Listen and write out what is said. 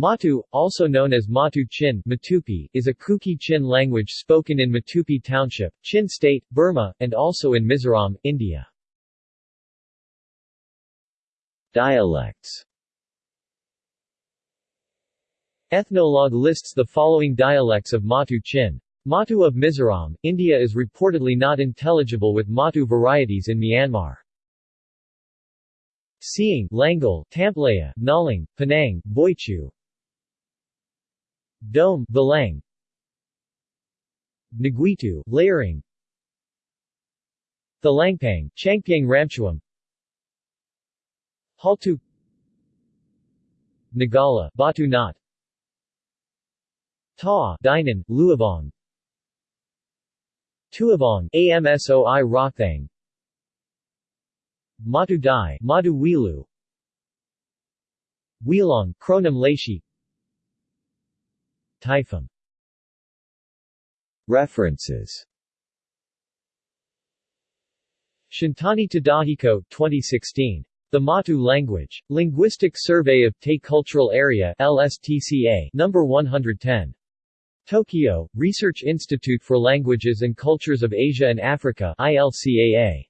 Matu, also known as Matu Chin Matupi, is a Kuki Chin language spoken in Matupi Township, Chin State, Burma, and also in Mizoram, India. Dialects Ethnologue lists the following dialects of Matu Chin. Matu of Mizoram, India is reportedly not intelligible with Matu varieties in Myanmar. Seeing, Langal, Tamplaya, Naling, Penang, Boichu, Dome, Balang Naguitu, Layering. Thalangpang, Changpyang Ramchuam. Haltu. Nagala, Batu Nat Ta, Dinan, Luavong Tuavong, Amsoi Rothang. Matu Dai, Madu Wilu. Wheelong, Kronam Typhum References Shintani Tadahiko, 2016. The Matu Language. Linguistic Survey of Tay Cultural Area LSTCA, number 110. Tokyo, Research Institute for Languages and Cultures of Asia and Africa ILCAA.